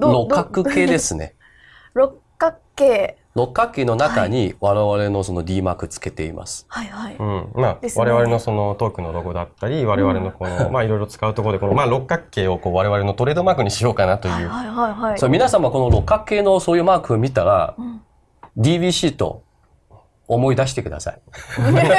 六角形ですね。六角形。六角形の中に我々のその D マークつけています。はいはい。うん、まあ、我々のそのトークのロゴだったり、我々のこの、まあいろいろ使うところで、このまあ六角形をこう我々のトレードマークにしようかなという。はいはいはいはい。そう皆様この六角形のそういうマークを見たら、ん DBC と思い出してください。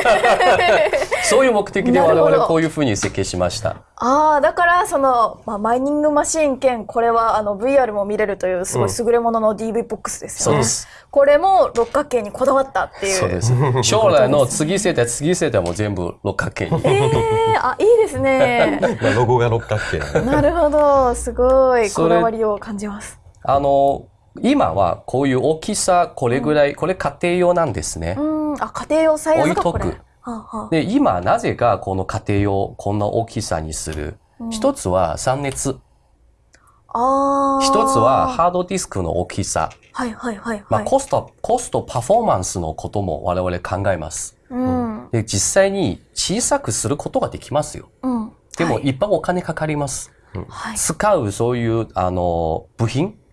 そういう目的で我々こういうふうに設計しました。ああ、だから、その、まあ、マイニングマシーン兼、これは、あの、VR も見れるという、すごい優れものの DV ボックスですよね。そうです。これも六角形にこだわったっていう。そうです。将来の次世代、次世代も全部六角形に。ええあ、いいですね。まあロゴが六角形なるほど。すごい、こだわりを感じます。あの、今はこういう大きさ、これぐらい、これ家庭用なんですね。うん、あ、家庭用サイズがこれ。置いとくはあはあで、今なぜかこの家庭用、こんな大きさにする。一つは散熱。ああ。一つはハードディスクの大きさ。はいはいはいまあ、はい。コスト、コストパフォーマンスのことも我々考えます。うん。で、実際に小さくすることができますよ。うん。でも、はいいっぱいお金かかります。はい。使うそういう、あの、部品、うんうん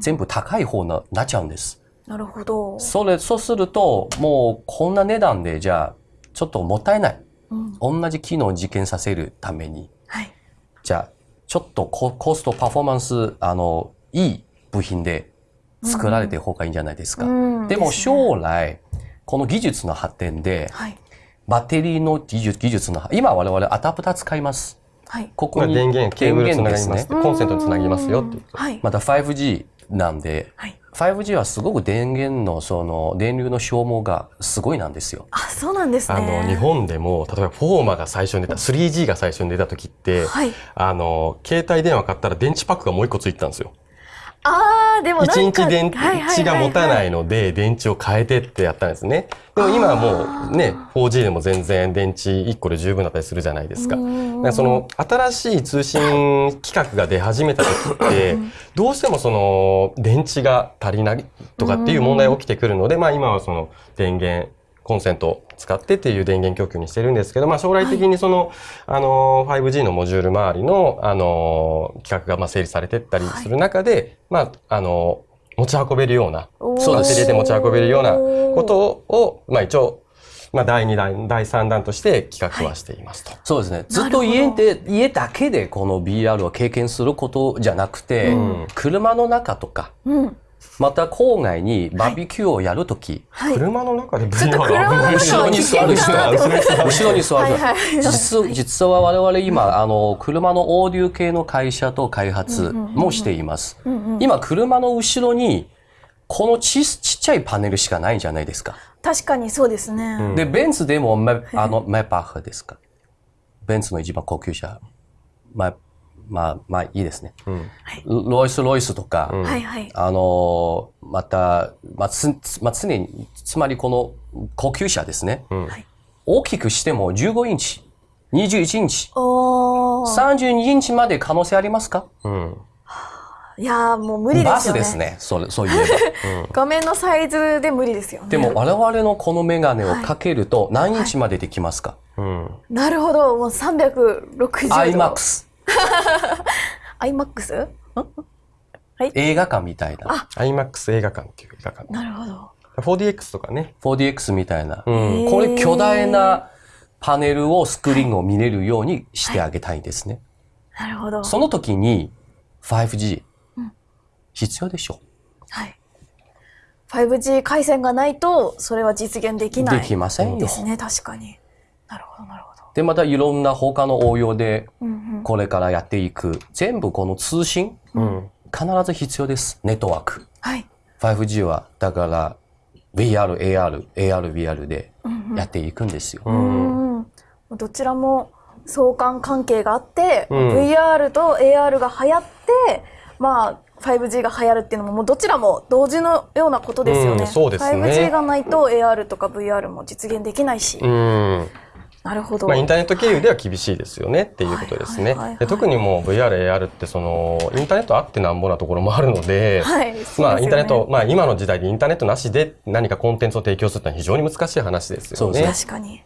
全部高い方になっちゃうんです。なるほど。それ、そうすると、もうこんな値段で、じゃあ、ちょっともったいない。うん。同じ機能を実現させるために、はい。じゃあ、ちょっとココストパフォーマンス、あの、いい部品で作られてる方がいいんじゃないですか。うんでもですね将来、この技術の発展で、はい。バッテリーの技術技術の、今我々アダプター使います。はい。ここにまあ電源、ケーブルつながります。ね。コンセントにつなぎますよっていう。はい。また 5G なんで、はい。5G はすごく電源のその電流の消耗がすごいなんですよ。あ、そうなんですね。あの、日本でも、例えばフォーマが最初に出た、3G が最初に出た時って、はい。あの、携帯電話買ったら電池パックがもう一個ついてたんですよ。ああ、でもなんか。1日電池が持たないので、電池を変えてってやったんですね。でも今はもうね、4G でも全然電池1個で十分だったりするじゃないですか。だからその新しい通信規格が出始めた時って、どうしてもその電池が足りないとかっていう問題が起きてくるので、まあ今はその電源、コンセントを使ってっていう電源供給にしてるんですけど、まあ将来的にその、あの、5G のモジュール周りの、あの、規格がまあ整理されてったりする中で、まあ、あの、持ち運べるような、そうでで持ち運べるようなことを、まあ一応、まあ第2弾、第3弾として企画はしていますと。そうですね。ずっと家で、家だけでこの BR を経験することじゃなくて、うん車の中とか、うん。また郊外にバーベキューをやるとき、はい。車の中でちょっと車の中後ろに座る人は、危険だなって思後ろに座るはいはい実実は我々今、あの、車のオーディオ系の会社と開発もしています。今、車の後ろに、このちちっちゃいパネルしかないんじゃないですか。確かにそうですね。で、ベンツでもメ、あの、メパーですか？ベンツの一番高級車。まあ、まあ、まあいいですね。うんロイス・ロイスとか、はいはい。あの、また、まあ、つ、つまあ、常に、つまりこの高級車ですね。うんはい大きくしても15インチ、21インチ、おー。32インチまで可能性ありますか？うんいやーもう無理ですよね。バスですね。それ、そう言えば。画面のサイズで無理ですよね。でも我々のこのメガネをかけると何インチまでできますか、うんなるほど。もう360度。?IMAX。IMAX? 映画館みたいな。IMAX 映画館っていう映画館。なるほど。4DX とかね。4DX みたいな。うんこれ巨大なパネルをスクリーンを見れるようにしてあげたいんですね。なるほど。その時に 5G 必要でしょはい。5G 回線がないと、それは実現できない。できませんよですね、確かに。なるほど、なるほど。で、またいろんな他の応用で。これからやっていく。全部この通信？うん必ず必要です。ネットワーク。はい。5G はだから VR、AR、AR、VR でやっていくんですよ。うん。どちらも相関関係があって、うん VR と AR が流行って、まあ、5G が流行るっていうのも、もうどちらも同時のようなことですよね。うんそうですね 5G がないと AR とか VR も実現できないし。うんなるほど。まあ、インターネット経由では厳しいですよねっていうことですねはいはいはいはい。で特にもう VR、AR ってそのインターネットあってなんぼなところもあるので、はいでねまあインターネット、まあ今の時代でインターネットなしで何かコンテンツを提供するってのは非常に難しい話ですよね。確かに。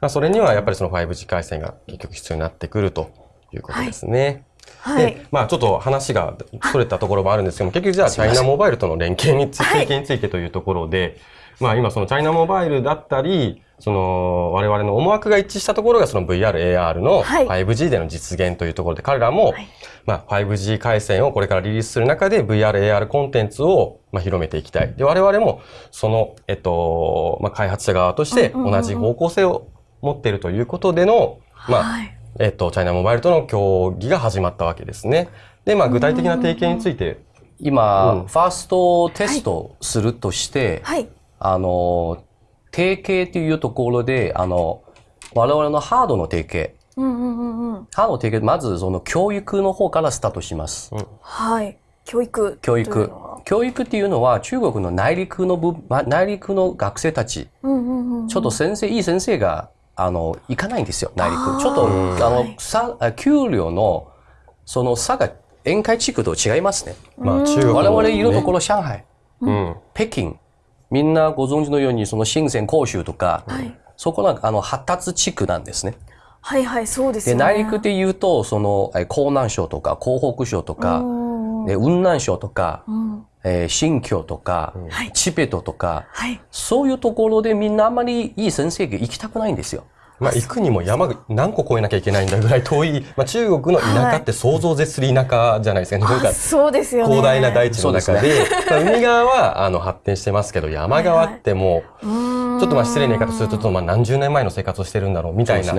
まあそれにはやっぱりその 5G 回線が結局必要になってくるということですね。はいで、まあちょっと話がそれたところもあるんですけども、結局じゃあチャイナモバイルとの連携について、についてというところで、まあ今そのチャイナモバイルだったり、その我々の思惑が一致したところがその VR、AR のはい。5G での実現というところで、彼らも、はい。まあ 5G 回線をこれからリリースする中で VR、AR コンテンツをまあ広めていきたい。で、我々もその、えっと、まあ開発者側として同じ方向性を持っているということでの、まあ、はい。えっと、チャイナモバイルとの協議が始まったわけですね。で、まあ、具体的な提携について、今、うん。ファーストテストするとして、はい。あの、提携というところで、あの、我々のハードの提携、うんうんうんうん。ハードの提携、まずその教育の方からスタートします。はい。教育。教育。教育っていうのは中国の内陸の部、ま内陸の学生たち、うんうんうんちょっと先生、いい先生が、あの、行かないんですよ、内陸。ちょっと、うん。あのはい、差、あ給料の、その差が、宴会地区と違いますね。まあ、中国の我々いるところ、上海、うん。北京、みんなご存知のように、その深セン、広州とか、はい。そこが、あの、発達地区なんですね。はいはいそうですね。内陸で言うと、その、え江南省とか、江北省とか、雲南省とか、うん。えー新疆とか、はい。チベットとか、はい。そういうところでみんなあんまりいい先生が行きたくないんですよ。まあ、行くにも山が何個越えなきゃいけないんだぐらい遠い、まあ、中国の田舎って想像を絶する田舎じゃないですか。なんかあそうですよね。広大な大地の中で、まあ海側はあの発展してますけど、山側ってもう、ちょっとまあ失礼な言い方すると、ちょっとまあ何十年前の生活をしてるんだろうみたいな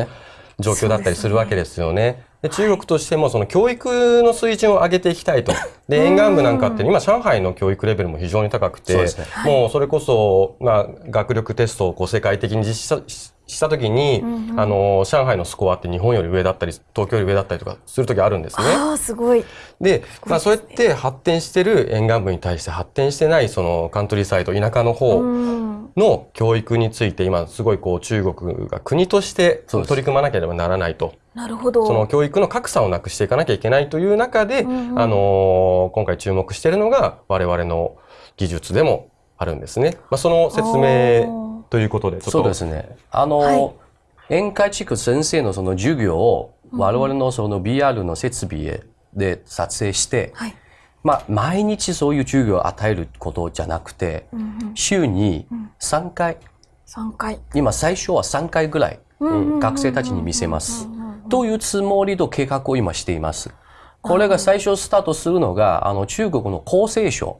状況だったりするわけですよね。で中国としてもその教育の水準を上げていきたいと。で、沿岸部なんかって今上海の教育レベルも非常に高くて、ね。もうそれこそ、まあ、学力テストをこう世界的に実施したしした時に、あの、上海のスコアって日本より上だったり、東京より上だったりとかする時あるんですね。ああすごい。で、まあそうやって発展してる沿岸部に対して発展してないそのカントリーサイド、田舎の方うん。の教育について今すごいこう中国が国として取り組まなければならないと。なるほど。その教育の格差をなくしていかなきゃいけないという中で、うんうん。あのー今回注目しているのが我々の技術でもあるんですね。まあその説明ということで、ちょっと。そうですね。あの、はい。宴会地区先生のその授業を我々のその BR の設備で撮影して、はい。まあ、毎日そういう授業を与えることじゃなくて、うんうん。週に3回、三回。今最初は3回ぐらい、学生たちに見せます。というつもりと計画を今しています？これが最初スタートするのが、あの中国の厚生省。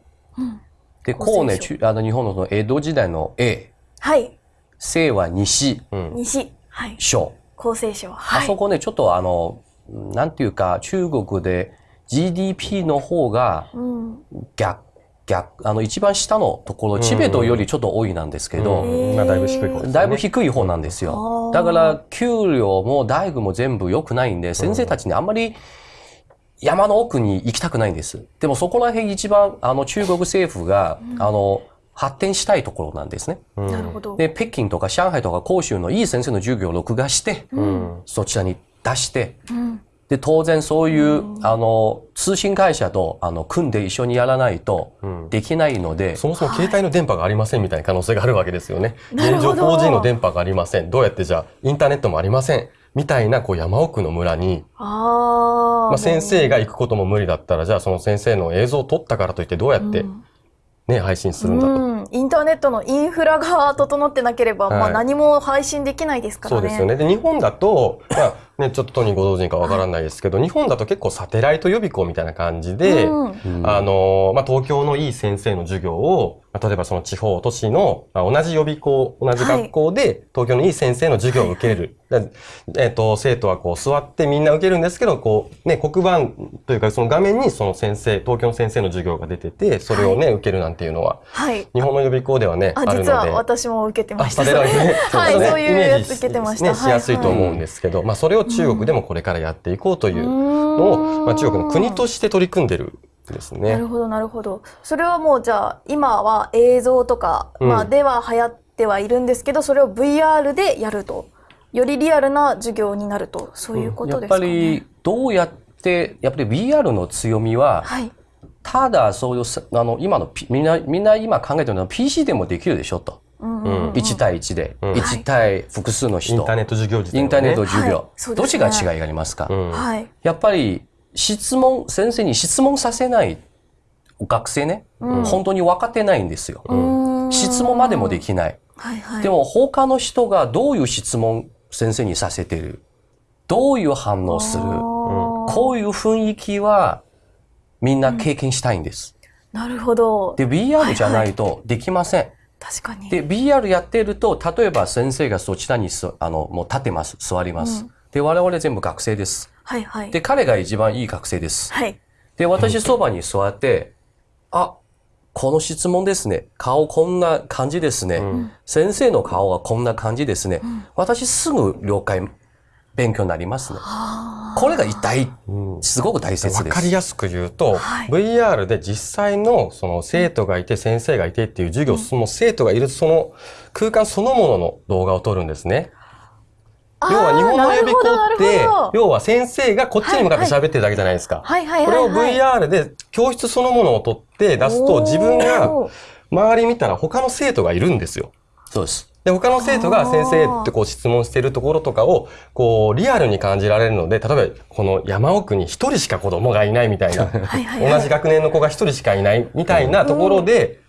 で、厚生省。こうね、中あの日本の江戸時代の A、はい。生は西。うん。西。はい。省。厚生省。はい。あそこね、ちょっとあの、なんていうか、中国で GDP の方がうん。逆、逆、あの一番下のところ、チベットよりちょっと多いなんですけど、うん。まあだいぶ低い方ですね。だいぶ低い方なんですあよ。ー。だから、給料も大学も全部良くないんで、先生たちにあんまり山の奥に行きたくないんです。でもそこら辺一番、あの中国政府が、あの、発展したいところなんですね。うん。なるほど。で、北京とか上海とか広州のいい先生の授業を録画して、うん。そちらに出して、うんで、当然そういう、あの、通信会社と、あの、組んで一緒にやらないとんできないので、そもそも携帯の電波がありませんみたいな可能性があるわけですよね。現状なるほど 4G の電波がありません。どうやってじゃあインターネットもありません。みたいなこう山奥の村に、ああまあ、先生が行くことも無理だったら、じゃあその先生の映像を撮ったからといってどうやってね、配信するんだと。うん、インターネットのインフラが整ってなければ、はいまあ何も配信できないですからね。そうですよね。で、日本だと、まあね、ちょっと当人ご存知かわからないですけど、日本だと結構サテライト予備校みたいな感じで、うんあの、まあ、東京のいい先生の授業を、まあ、例えばその地方都市の、まあ、同じ予備校、同じ学校で、東京のいい先生の授業を受ける。でえっ、と、生徒はこう座ってみんな受けるんですけど、こう、ね、黒板というかその画面にその先生、東京の先生の授業が出てて、それをね、受けるなんていうのは、はい。日本の予備校ではね、ああ、るので。実は私も受けてまあ、した。サテライトね。はい、ねそういうやつ受けてました。ね、しやすいと思うんでですけど、まあそれを中国でもこれからやっていこうというのを、まあ中国の国として取り組んでるんですね。なるほど、なるほど。それはもうじゃあ、今は映像とか、うんまあでは流行ってはいるんですけど、それを VR でやると。よりリアルな授業になると。そういうこやっとですかね。ぱりどうやって、やっぱり VR の強みは、はい。ただそういうさ、あの、今の、みんな、みんな今考えてるのは PC でもできるでしょと。うんうん1対1で。うん1対複数の人。インターネット授業自インターネット授業。どっちが違いがありますか？やっぱり質問、先生に質問させない学生ね、本当に分かってないんですよ。質問までもできない。でも他の人がどういう質問先生にさせてる？どういう反応する？こういう雰囲気はみんな経験したいんです。なるほど。で、VR じゃないとできません。確かに。で、VR やってると、例えば先生がそちらにすあのもう立ってます、座ります。で、我々全部学生です。はいはい。で、彼が一番いい学生です。はい。で、私そばに座って、あ、この質問ですね。顔こんな感じですね。先生の顔はこんな感じですね。私すぐ了解、勉強になりますね。これが大、すごく大切わです。かりやすく言うと、はい VR で実際のその生徒がいて先生がいてっていう授業、その生徒がいるその空間そのものの動画を撮るんですね。要は日本の予備校って、要は先生がこっちに向かって喋ってるだけじゃないですか。はいはいこれを。VR で教室そのものを撮って出すと自分が周り見たら他の生徒がいるんですよ。そうです。で、他の生徒が先生ってこう質問してるところとかを、こう、リアルに感じられるので、例えば、この山奥に一人しか子供がいないみたいな、はいはいはい。同じ学年の子が一人しかいないみたいなところで、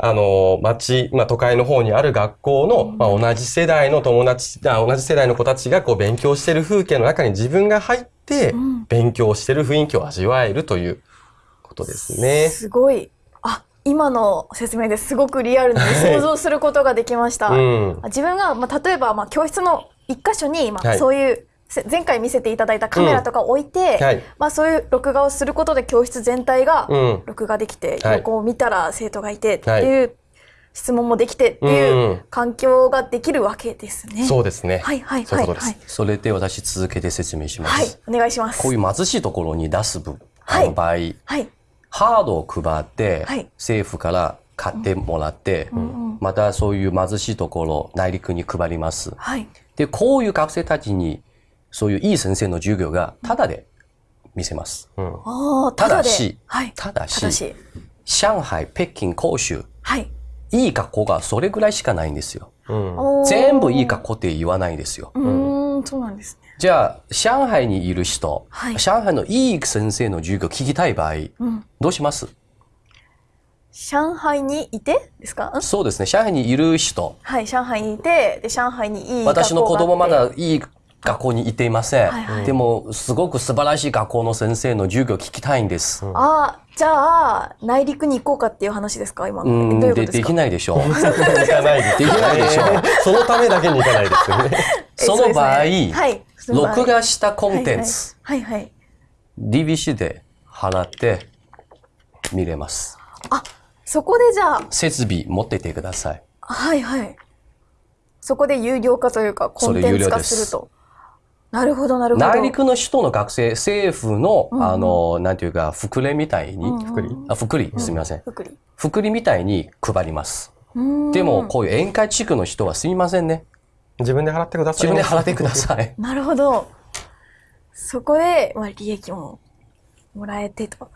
あの、町、まあ、都会の方にある学校の、まあ、同じ世代の友達、あ同じ世代の子たちがこう勉強してる風景の中に自分が入って、勉強してる雰囲気を味わえるということですね。すごい。あ、今の説明ですごくリアルに想像することができました。うん。自分が、まあ、例えば、まあ、教室の一箇所に、まあ、はいそういう、せ前回見せていただいたカメラとかを置いて、はいまあ、そういう録画をすることで教室全体がうん録画できて、はい横を見たら生徒がいてっていう、質問もできてっていううん環境ができるわけですね。そうですね。はいはい。はいはい。それで私続けて説明します。はい、お願いします。こういう貧しいところに出す分、はいあの場合、はい。ハードを配って、はい政府から買ってもらって、またそういう貧しいところ、内陸に配ります。はい。で、こういう学生たちに、そういういい先生の授業がタダで見せます。うん。たただし、はい。ただし。上海、北京、広州、はい。いい学校がそれぐらいしかないんですよ。うん。全部いい学校って言わないですよ。うーん、そうなんですね。じゃあ、上海にいる人、はい。上海のいい先生の授業聞きたい場合、うん。どうします？上海にいてですか？んそうですね、上海にいる人、はい、上海にいて、で、上海にいい私の子供まだいい学校に行っていません。はいはいでも、すごく素晴らしい学校の先生の授業聞きたいんです。ああ、じゃあ、内陸に行こうかっていう話ですか今の。うん、ででどういうことですか？きないでしょう。行かないできないでしょう。そのためだけに行かないですよね。えその場合、ねはい。その場合録画したコンテンツ、はいはい。はいはい。DVC で払って見れます。あ、そこでじゃあ、設備持っててください。はいはい。そこで有料化というか、コンテンツ化すると。なるほど、なるほど。内陸の人の学生、政府の、あの、なんていうか、福利みたいに、福利？あ、福利、すみません。福利。福利みたいに配ります。でも、こういう宴会地区の人はすみませんね。自分で払ってください、自分で払ってください。なるほど。そこで、まあ、利益ももらえてと。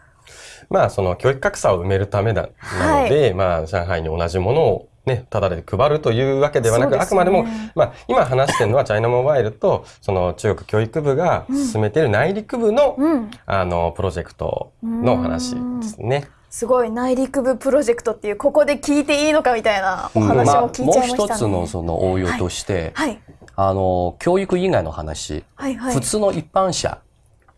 まあ、その教育格差を埋めるためだ、なので、まあ、上海に同じものをね、ただで配るというわけではなく、ねあくまでも、まあ、今話してるのはチャイナモバイルと、その中国教育部が進めている内陸部の、うん。あの、プロジェクトの話ですね。すごい、内陸部プロジェクトっていう、ここで聞いていいのかみたいなお話まあも聞いもうちゃいましたね。一つのその応用として、はい。あの、教育以外の話、はいはい。普通の一般者、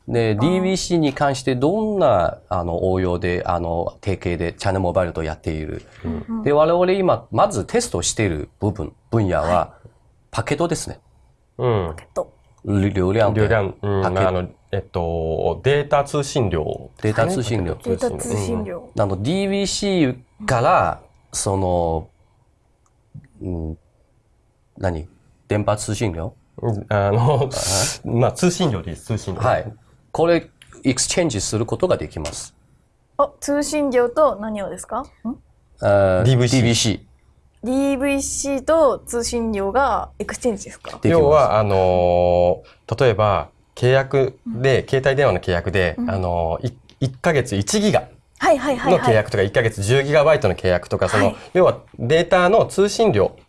で、DVC に関してどんな、あの、応用で、あの、提携でチャンネルモバイルとやっている。で、我々今、まずテストしている部分、分野は、パケットですね。うん。えっと、流量流量、うん、パケまあ、あの、えっと、データ通信量、データ通信量。データ通信量。あの、DVC から、その、うん、何？電波通信量うん。あの、まあ、通信量です、通信量。はい。これ、 exchange することができます。あ、通信量と何をですか？ん？あー DVC DVC。?DVC と通信量が exchange ですか？要は、あのー例えば、契約で、携帯電話の契約で、あのー、い1ヶ月1ギガはいはいはいのはい。契約とか、1ヶ月10ギガバイトの契約とか、その、はい要はデータの通信量はい。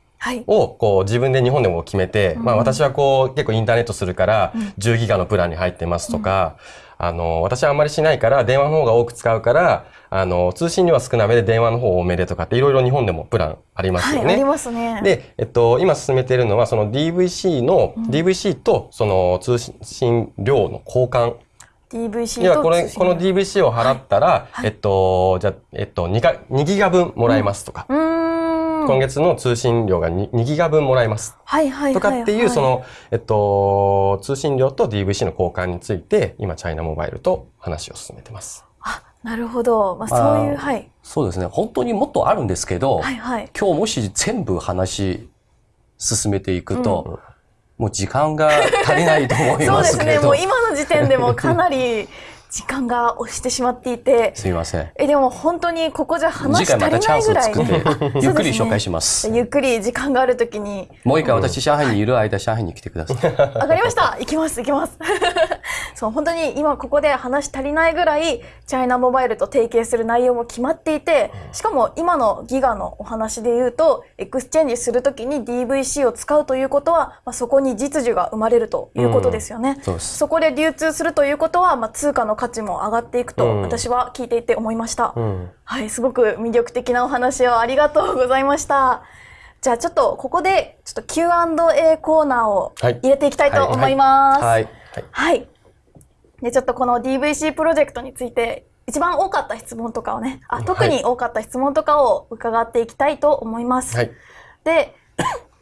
をこう自分で日本でも決めて、まあ私はこう結構インターネットするから10ギガのプランに入ってますとか、あの、私はあんまりしないから、電話の方が多く使うから、あの、通信量は少なめで電話の方多めでとかっていろいろ日本でもプランありますはい、よね。ありますね。で、えっと、今進めているのは、その DVC の、DVC とその通信量の交換。DVC 要はこれ、この DVC を払ったら、はい。えっと、じゃあえっと、2, か2ギガ分もらえますとか、うーん。今月の通信量が 2, 2ギガ分もらえますはいはい。とかっていう、その、えっと、通信量と DVC の交換について、今、チャイナモバイルと話を進めてます。あ、なるほど。まあ、そういう、はい。そうですね。本当にもっとあるんですけど、はいはい。今日もし全部話進めていくと、もう時間が足りないと思いそうですね。ますけど。もう今の時点でもかなり時間が押してしまっていて、すみません。え、でも本当にここじゃ話し足りまたチャンスをないぐらい。作って、ゆっくり紹介しします。ゆっくり時間があるときに、もう一回私、上海にいる間、上海に来てください。わかりました行きます行きます そう、本当に今ここで話し足りないぐらい、 China Mobile と提携する内容も決まっていて、しかも今のギガのお話で言うと、 exchange するときに DVC を使うということは、まあ、そこに実需が生まれるということですよね。そうです。そこで流通するということは、まあ、通貨の価値も上がっていくと、うん私は聞いていて思いました。うん。はい、すごく魅力的なお話をありがとうございました。じゃあちょっとここでちょっと Q&A コーナーをはい入れていきたいと思います。はい。はい。はい。で、ちょっとこの DVC プロジェクトについて一番多かった質問とかをね、あ特に多かった質問とかを伺っていきたいと思います。はい。で、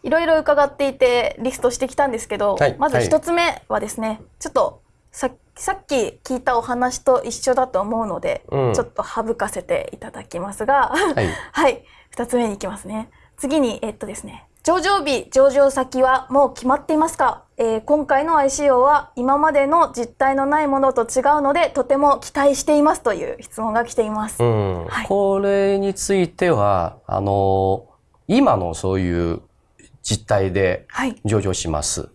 いろいろ伺っていてリストしてきたんですけど、はいまず一つ目はですね、ちょっとささっき聞いたお話と一緒だと思うので、うんちょっと省かせていただきますが、はい。はい。二つ目に行きますね。次に、えっとですね。上場日、上場先はもう決まっていますか、えー今回の ICO は今までの実態のないものと違うので、とても期待していますという質問が来ています。うん。はい。これについては、あの、今のそういう実態ではい。上場します。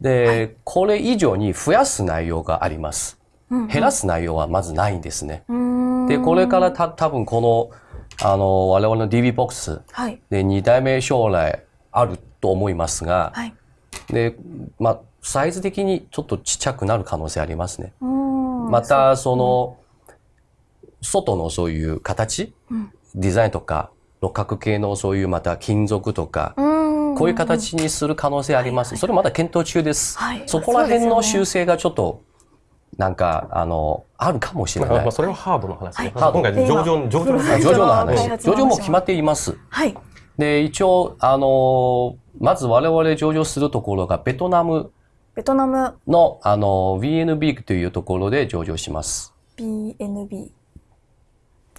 で、これ以上に増やす内容があります。うん減らす内容はまずないんですね。で、これからた多分この、あの、我々の DB ボックスはい。で2代目将来あると思いますが、はい。で、まあ、サイズ的にちょっとちっちゃくなる可能性ありますね。また、その、外のそういう形、うんデザインとか、六角形のそういうまた金属とか、うーんこういう形にする可能性あります。それまだ検討中です。はいそこら辺の修正がちょっと、なんか、あの、あるかもしれまあ、ないまあ。それはハードの話ね。はい今回上場、上場の話。あ上場の開話。上場も決まっています。はい。で、一応、あの、まず我々上場するところがベトナムベトナムの、あの、VNB というところで上場します。BNB。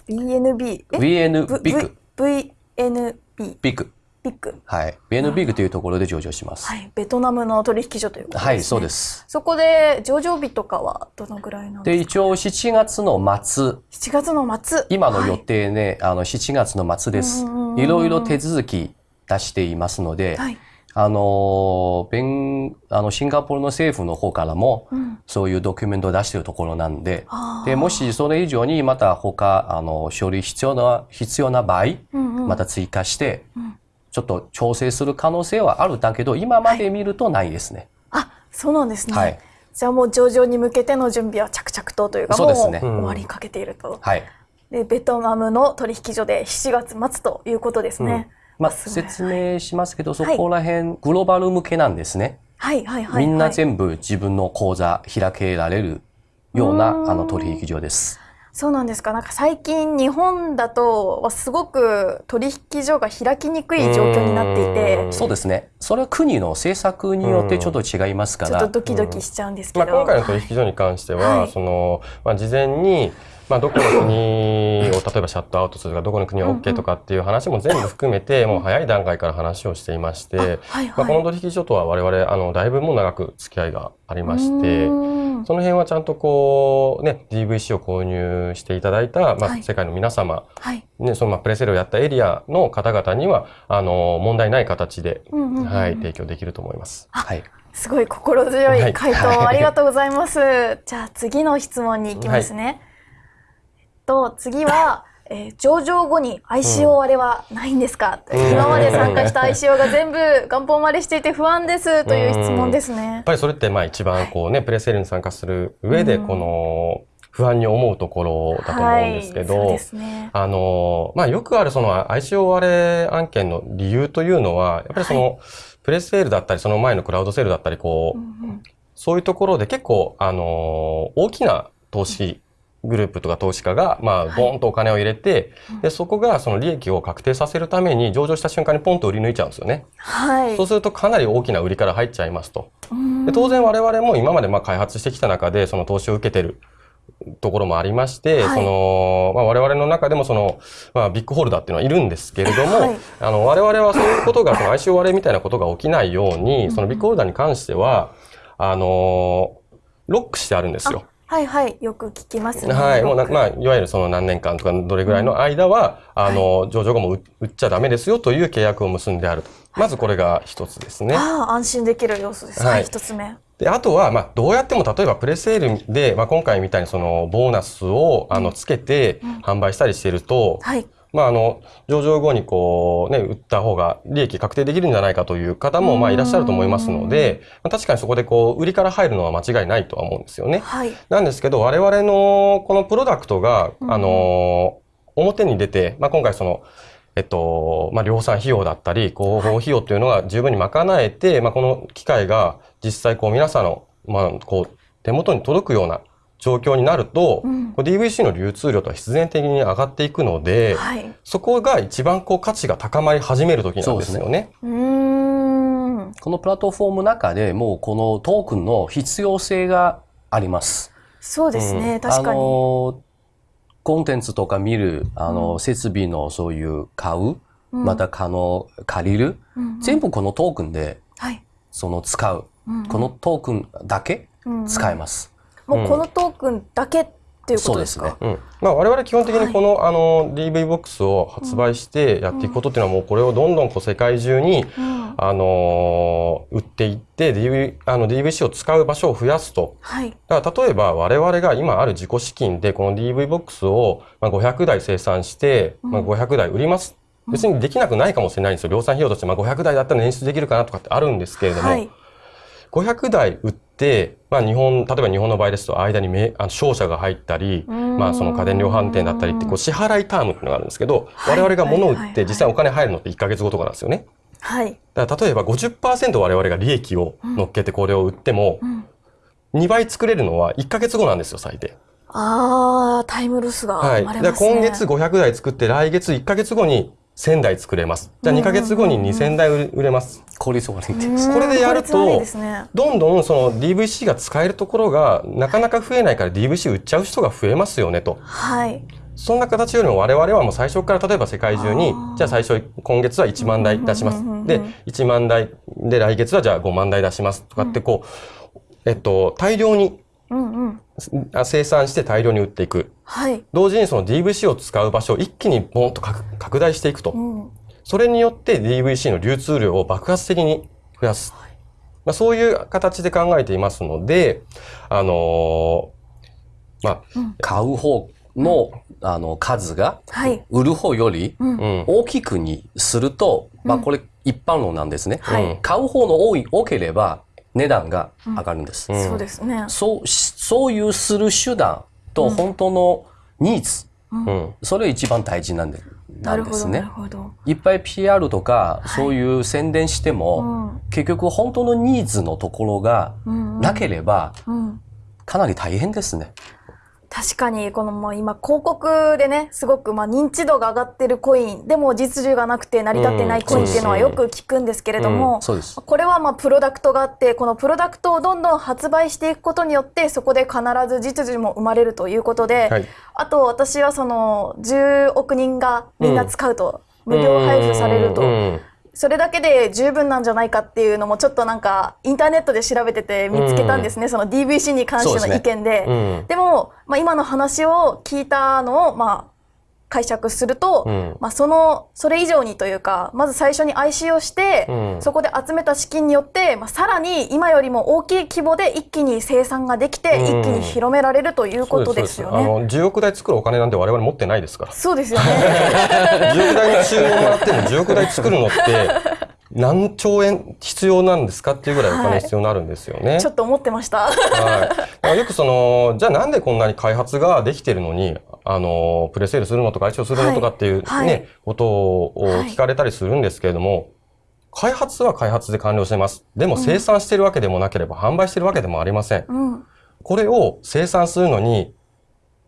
BNB。え？VN ビッグ。VNB。ビッグ。ビッグ。はい。VN ビッグというところで上場します。はい。ベトナムの取引所ということですね。はい、そうで。す。そこで上場日とかはどのぐらいなんで、ですか？一応7月の末、7月の末。今の予はい定ね、あの、7月の末ですいろいろ手続き出していますので、はい。あの、弁、あの、シンガポールの政府の方からも、うん。そういうドキュメントを出しているところなんで、で、もしそれ以上にまた他、あの、処理必要な、必要な場合、うんうんまた追加してうん、ちょっと調整する可能性はあるんだけど、今まで見るとないですね。あ、そうなんですね。はいじゃあもう上場に向けての準備は着々とというか、そうですねもう終わりかけていると。はい。で、ベトナムの取引所で7月末ということですね。まあ、すごい説明しますけど、そはいこら辺、グローバル向けなんですね。はいはいはい、はい。みんな全部自分の口座開けられるようなあの取引所です。そうなんですか？なんか最近日本だとすごく取引所が開きにくい状況になっていて、うんそうですね。それは国の政策によってちょっと違いますから。ちょっとドキドキしちゃうんですけまあ、ど。今回の取引所に関しては、はいその、まあ、事前に、まあ、どこの国を例えばシャットアウトするか、どこの国は OK とかっていう話も全部含めて、もう早い段階から話をしていまして、まあ、この取引所とは我々、あの、だいぶもう長く付き合いがありまして、その辺はちゃんとこう、ね、DVC を購入していただいた、まあ、はい世界の皆様、はい。ね、そのまあプレセルをやったエリアの方々には、あの、問題ない形で、はい、提供できると思います。はい。すごい心強はいい回答ありがとうございます。じゃあ次の質問に行きますね。と次は、えー上場後に ICO 割れはないんですか、ん。今まで参加した ICO が全部元本割れしていて不安ですという質問ですやっね。ぱりそれってまあ一番こうね、プレセールに参加する上で、うん。この不安に思うところだと思うんですけど。あの、まあよくあるその ICO 割れ案件の理由というのは、やっぱりその、プレセールだったり、その前のクラウドセールだったり、こう、うんうんそうい。うところで結構、あの大きな投資グループとか投資家が、まあ、はいボーンとお金を入れて、うんで、そこがその利益を確定させるために上場した瞬間にポンと売り抜いちゃうんですよね。はい。そうするとかなり大きな売りから入っちゃいますと。うんで当然我々も今までまあ開発してきた中でその投資を受けてるところもありまして、はいその、まあ、我々の中でもその、まあ、ビッグホルダーっていうのはいるんですけれども、はいあの我々はそういうことがその ICO 割れみたいなことが起きないように、そのビッグホルダーに関してはあのロックしてあるんですよ。はいはい。よく聞きますね。はい。もうまあ、いわゆるその何年間とかどれぐらいの間は、あの、上場後も売売っちゃダメですよという契約を結んであると。まずこれが一つですね。ああ、安心できる要素です。はいはい、一つ目。で、あとは、まあ、どうやっても、例えばプレセールで、まあ、今回みたいにその、ボーナスを、あの、つけてうん販売したりしていると、はい。まあ、あの、上場後にこう、ね、売った方が利益確定できるんじゃないかという方も、まあ、いらっしゃると思いますので、まあ、確かにそこでこう、売りから入るのは間違いないとは思うんですよね。はい。なんですけど、我々のこのプロダクトが、うんあの、表に出て、まあ、今回その、えっと、まあ、量産費用だったり、広報費用というのが十分に賄えて、まあ、この機械が実際こう皆さんの、まあ、こう、手元に届くような状況になると、うん DVC の流通量とは必然的に上がっていくので、はい。そこが一番こう価値が高まり始める時なんですよね。うーん。このプラットフォームの中でもうこのトークンの必要性があります。そうですね。う確かあに。のコンテンツとか見る、あの、うん設備のそういう買う、うんまた可能、借りる、うんうん全部このトークンで、はい。その使う。うんうんこのトークンだけ使えます。もうこのトークンだけっていうことですか？そうですねうんまあ、我々基本的にこの,、あの DV ボックスを発売してやっていくことっていうのはもうこれをどんどんこう世界中に、うんあのー売っていって DV あの DVC を使う場所を増やすと。はい。だから例えば我々が今ある自己資金でこの DV ボックスをまあ500台生産して、まあ、500台売ります。別にできなくないかもしれないんですよ。量産費用としてまあ500台だったら捻出できるかなとかってあるんですけれども、はい。500台売って、まあ日本、例えば日本の場合ですと間にめあの商社が入ったり、んまあその家電量販店だったりってこう支払いタームっていうのがあるんですけど、はい我々が物を売はいはいはいって実際お金入るのって1ヶ月後とかなんですよね。はい。だから例えば50%我々が利益を乗っけてこれを売っても、うん2倍作れるのは1ヶ月後なんですよ、最低。ああ、タイムロスがはい。生まれでますね。今月500台作って来月1ヶ月後に1000台作れます。じゃあ2ヶ月後に2000台売れます。効率悪いんでうんす。これでやるとどんどんその DVC が使えるところがなかなか増えないから DVC 売っちゃう人が増えますよねと。はい。そんな形よりも我々はもう最初から例えば世界中にじゃあ最初今月は1万台出します。で、1万台で来月はじゃあ5万台出しますとかってこう、えっと、大量にうんうん。あ生産して大量に売っていく。はい。同時にその DVC を使う場所を一気にボーンと拡拡大していくとう。ん。そそれによって DVC の流通量を爆発的に増やす。まあ、そういう形で考えていますので、あのーまあ、買う方の、あの、数が、はい。売る方よりうん。うん。大きくにすると、まあこれ一般論なんですね。はい買う方の多い、多ければ値段が上がるんです。うんそうですね。そう、しそういうする手段と本当のニーズ、うん。それ一番大事なんでななんるほど、なですねる。ほど。いっぱい PR とか、そういう宣伝しても、結局本当のニーズのところが。なければ、うん。かなり大変ですね。確かに、このもう今広告でね、すごくまあ認知度が上がってるコイン、でも実需がなくて成り立ってないコインっていうのはよく聞くんですけれども。これはまあプロダクトがあって、このプロダクトをどんどん発売していくことによって、そこで必ず実需も生まれるということで、はい。あと私はその10億人がみんな使うと、無料配布されると、うんそれだけで十分なんじゃないかっていうのもちょっとなんかインターネットで調べてて見つけたんですね、その DVC に関しての意見で。うん。でも、まあ、今の話を聞いたのを、まあ、解釈すると、うんまあその、それ以上にというか、まず最初に IC をして、うんそこで集めた資金によって、まあさらに今よりも大きい規模で一気に生産ができて、うん一気に広められるということですよね。あの10億台作るお金なんて我々持ってないですから。そうですよね。10億台の注文もらっても10億台作るのって何兆円必要なんですかっていうぐらいお金必要になるんですよね。ちょっと思ってました。はい。よくその、じゃあなんでこんなに開発ができてるのに、あの、プレセールするのとか、一応するのとかっていうね、はいはいことを聞かれたりするんですけれども、開発は開発で完了してます。でも生産してるわけでもなければ、販売してるわけでもありません。うん。これを生産するのに、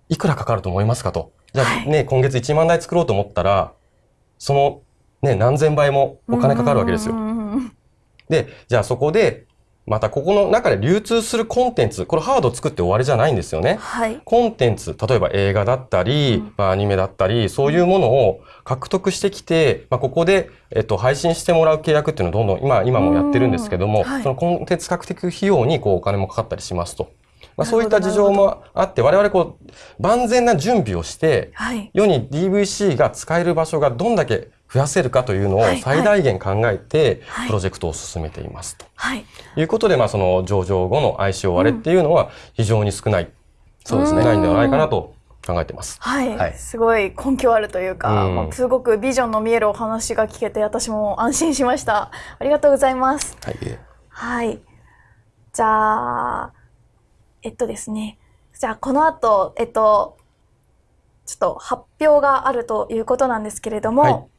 いくらかかると思いますかと。じゃあね、今月1万台作ろうと思ったら、そのね、何千倍もお金かかるわけですよで、じゃあそこで、またここの中で流通するコンテンツ、これハード作って終わりじゃないんですよね。はい。コンテンツ、例えば映画だったり、まあ、アニメだったり、そういうものを獲得してきて、まあ、ここで、えっと、配信してもらう契約っていうのをどんどん、今、今もやってるんですけども、うんはいそのコンテンツ獲得費用にこうお金もかかったりしますと。まあ、そういった事情もあって、我々こう、万全な準備をして、はい。世に DVC が使える場所がどんだけ増やせるかというのをはい最大限考えてはい、プロジェクトを進めていますと。はい。いうことで、まあ、その上場後の ICO 割れっていうのは非常に少ない。そうですね少ないんではないかなと考えてます。はい、はいすごい根拠あるというか、うんまあすごくビジョンの見えるお話が聞けて私も安心しました。ありがとうございます。はい。はい。じゃあ、えっとですね。じゃあこの後、えっと、ちょっと発表があるということなんですけれども、はい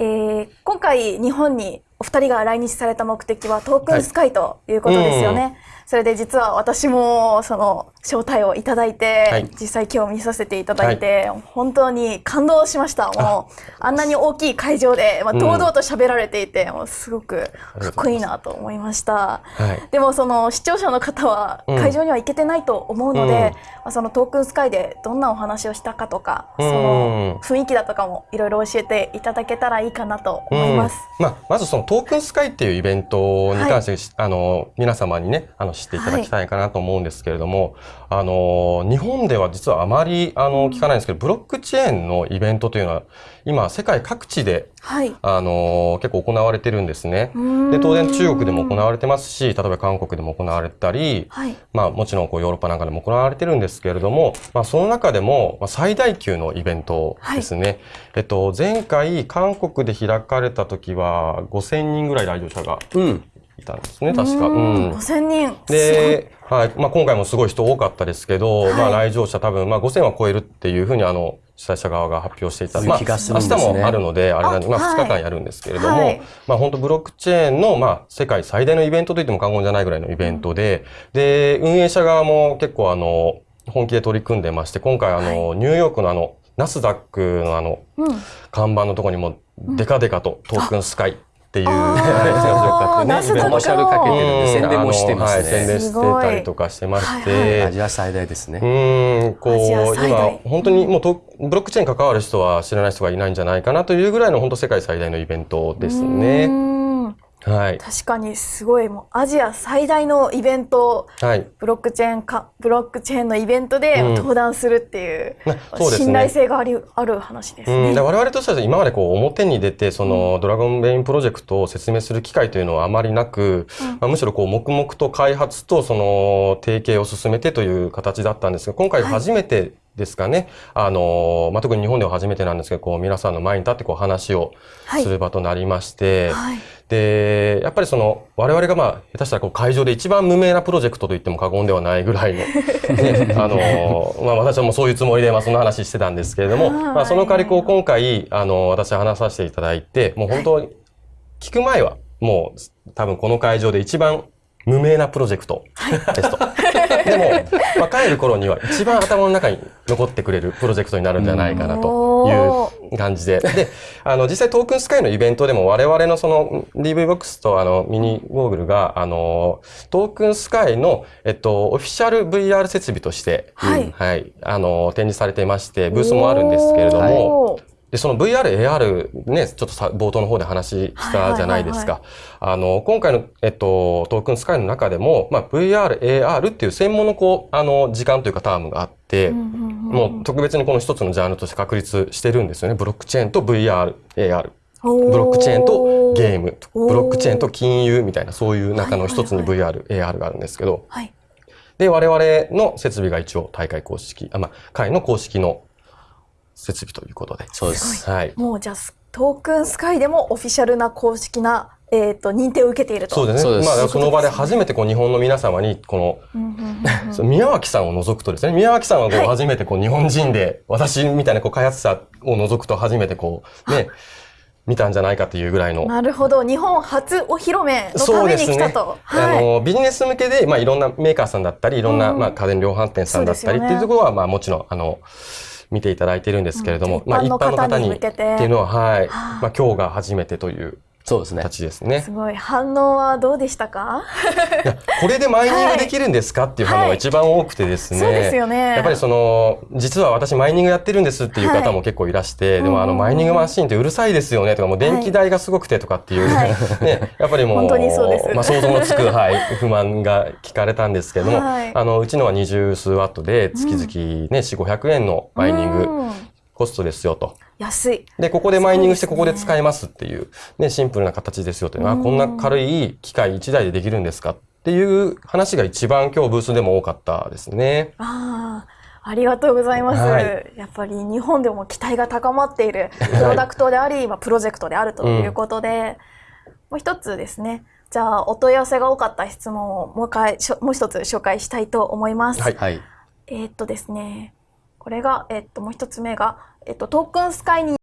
えー今回日本にお二人が来日された目的はトークンスカイということですよね。はいそれで実は私もその招待をいただいて、はい。実際今日見させていただいて、本当に感動しました。もうあんなに大きい会場で、まあ、うん。堂々と喋られていて、もうすごくかっこいいなと思いました。はい。でもその視聴者の方はうん。会場には行けてないと思うので、うん。まあ、そのトークンスカイでどんなお話をしたかとか、うん。その雰囲気だとかもいろいろ教えていただけたらいいかなと思います。うん。まあ、まずそのトークンスカイっていうイベントに関して、あの、皆様にね、あの、知っていただきたいかなと思うんですけれども、あの、日本では実はあまり、あの、聞かないんですけど、ブロックチェーンのイベントというのは、今、世界各地で、はい。あの、結構行われてるんですね。で、当然中国でも行われてますし、例えば韓国でも行われたり、はい。まあもちろんこうヨーロッパなんかでも行われてるんですけれども、まあその中でもまあ最大級のイベントですね。えっと、前回韓国で開かれた時は5000人ぐらい来場者がうん。いたんですね、確か。ううんん。5000人。で、はい。まあ今回もすごい人多かったですけど、はいまあ来場者多分、まあ5000は超えるっていうふうにあの、主催者側が発表していた。まあそういう気がするんですね明日もあるので、あれなんで、まああはい2日間やるんですけれども、はいまあ本当ブロックチェーンの、まあ世界最大のイベントといっても過言じゃないぐらいのイベントで、で、運営者側も結構あの、本気で取り組んでまして、今回あの、ニューヨークのあの、ナスダックのあの、うん。看板のところにも、デカデカとトークンスカイっていう、あーあれですよナスダックのイベントコマーシャルかけてるんで、うん。宣伝もしてますあのはい、宣伝ね。してたりとかしてまして、アジア最大ですうね。ーん、こう、今、本当にもうと、ブロックチェーンに関わる人は知らない人がいないんじゃないかなというぐらいの本当世界最大のイベントですうね。はい。確かにすごいもうアジア最大のイベントはい。ブロックチェーンかブロックチェーンのイベントでうん。登壇するっていう、うですね。信頼性がありある話ですうん、我々としては今までこう表に出てそのドラゴンベインプロジェクトを説明する機会というのはあまりなく、まあ、むしろこう黙々と開発とその提携を進めてという形だったんですが今回初めてですかね、あのまあ、特に日本では初めてなんですけどこう皆さんの前に立ってこう話をはい。する場となりまして、はいで、やっぱりその、我々がまあ、下手したらこう会場で一番無名なプロジェクトと言っても過言ではないぐらいの、ね、あの、まあ私はもうそういうつもりで、まあその話してたんですけれども、はいまあその代わりこう今回、あの、私は話させていただいて、もう本当に、聞く前は、もう多分この会場で一番無名なプロジェクトですと。でも、まあ、帰る頃には一番頭の中に残ってくれるプロジェクトになるんじゃないかなという感じで。で、あの、実際トークンスカイのイベントでも我々のその DV ボックスとあのミニゴーグルが、あの、トークンスカイの、えっと、オフィシャル VR 設備として、はい。はい、あの、展示されていまして、ブースもあるんですけれども、で、その VR、AR ね、ちょっとさ冒頭の方で話したじゃないですか。あの、今回の、えっと、トークンスカイの中でも、まあ、VR、AR っていう専門のこう、あの、時間というかタームがあって、もう特別にこの一つのジャンルとして確立してるんですよね。ブロックチェーンと VR、AR。ブロックチェーンとゲーム、ブロックチェーンと金融みたいな、そういう中の一つにはい VR、AR があるんですけど、はい。で、我々の設備が一応大会公式、あ、まあ、会の公式の設備ということで。そうです。はい。もうじゃあトークンスカイでもオフィシャルな公式な、えー、と認定を受けていると。そうですね。まあ、その場で初めてこう日本の皆様に、この、うんうんうんうんその宮脇さんを除くとですね、宮脇さんはこうはい初めてこう日本人で、私みたいなこう開発者を除くと初めてこう、ね、見たんじゃないかっていうぐらいの。なるほど日本初お披露目のために来たと。あはい。のビジネス向けで、まあ、いろんなメーカーさんだったりいろんな、うんまあ、家電量販店さんだったりっていうところは、まあ、もちろんあの見ていただいてるんですけれども、うんまあ、一一般の方にに向けて。っていうのは、はい。はあ。まあ、今日が初めてというそうですね。形ですねす。ごい反応はどうでしたか？これでマイニングできるんですかっていう反応が一番多くてですね。そうですよね。やっぱりその、実は私マイニングやってるんですっていう方も結構いらして、でもあのうんマイニングマシンってうるさいですよねとか、もう電気代がすごくてとかっていう、はい ね、やっぱりもう、本当にそうですまあ想像のつく、はい、不満が聞かれたんですけども、はいあの、うちのは二十数ワットで月々ね、4、500円のマイニングうんコストですよと。安い。で、ここでマイニングしてここで使えますっていう、ね、シンプルな形ですよっていうのは、あこんな軽い機械1台でできるんですかっていう話が一番今日ブースでも多かったですね。ああ、ありがとうございます。はいやっぱり日本でも期待が高まっているプロダクトであり、まあプロジェクトであるということで、もう一つですね。じゃあ、お問い合わせが多かった質問をもう一回、しょもう一つ紹介したいと思います。はいはい。えーっとですね、これが、えーっと、もう一つ目が、えっと、トークンスカイに